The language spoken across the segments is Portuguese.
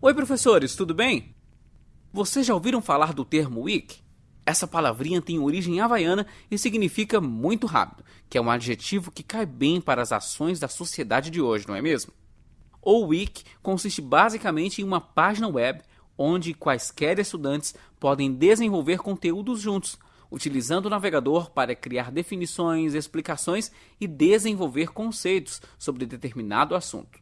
Oi, professores, tudo bem? Vocês já ouviram falar do termo WIC? Essa palavrinha tem origem havaiana e significa muito rápido, que é um adjetivo que cai bem para as ações da sociedade de hoje, não é mesmo? O Wiki consiste basicamente em uma página web onde quaisquer estudantes podem desenvolver conteúdos juntos, utilizando o navegador para criar definições, explicações e desenvolver conceitos sobre determinado assunto.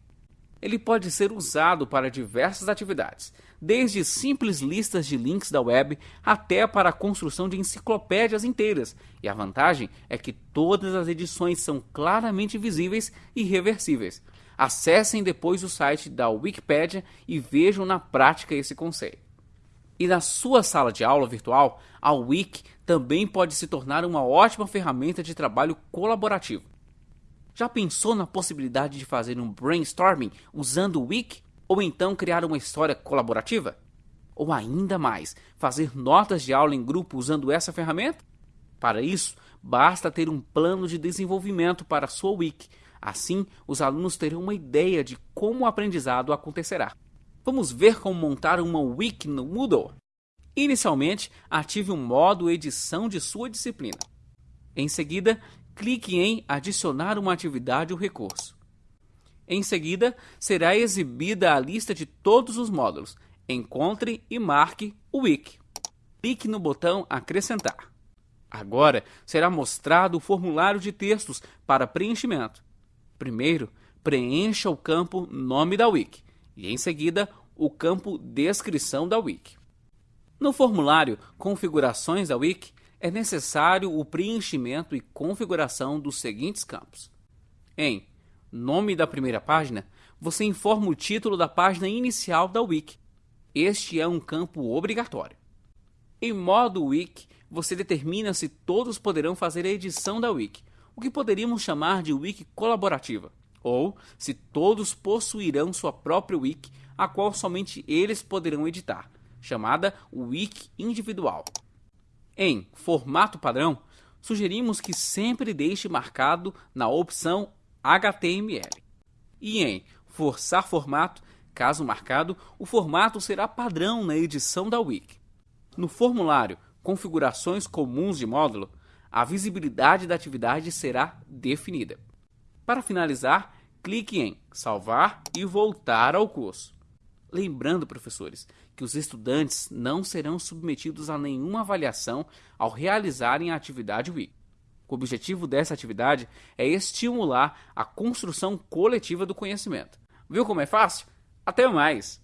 Ele pode ser usado para diversas atividades, desde simples listas de links da web até para a construção de enciclopédias inteiras. E a vantagem é que todas as edições são claramente visíveis e reversíveis. Acessem depois o site da Wikipedia e vejam na prática esse conceito. E na sua sala de aula virtual, a Wiki também pode se tornar uma ótima ferramenta de trabalho colaborativo. Já pensou na possibilidade de fazer um brainstorming usando o Wiki? Ou então criar uma história colaborativa? Ou ainda mais, fazer notas de aula em grupo usando essa ferramenta? Para isso, basta ter um plano de desenvolvimento para a sua Wiki. Assim, os alunos terão uma ideia de como o aprendizado acontecerá. Vamos ver como montar uma Wiki no Moodle? Inicialmente, ative o modo edição de sua disciplina. Em seguida, clique em Adicionar uma atividade ou recurso. Em seguida, será exibida a lista de todos os módulos. Encontre e marque o Wiki. Clique no botão Acrescentar. Agora será mostrado o formulário de textos para preenchimento. Primeiro, preencha o campo Nome da Wiki e, em seguida, o campo Descrição da Wiki. No formulário Configurações da Wiki, é necessário o preenchimento e configuração dos seguintes campos. Em Nome da primeira página, você informa o título da página inicial da Wiki. Este é um campo obrigatório. Em modo Wiki, você determina se todos poderão fazer a edição da Wiki, o que poderíamos chamar de Wiki colaborativa, ou se todos possuirão sua própria Wiki, a qual somente eles poderão editar, chamada Wiki individual. Em formato padrão, sugerimos que sempre deixe marcado na opção HTML. E em forçar formato, caso marcado, o formato será padrão na edição da Wiki. No formulário Configurações comuns de módulo, a visibilidade da atividade será definida. Para finalizar, clique em Salvar e voltar ao curso. Lembrando, professores, que os estudantes não serão submetidos a nenhuma avaliação ao realizarem a atividade WIC. O objetivo dessa atividade é estimular a construção coletiva do conhecimento. Viu como é fácil? Até mais!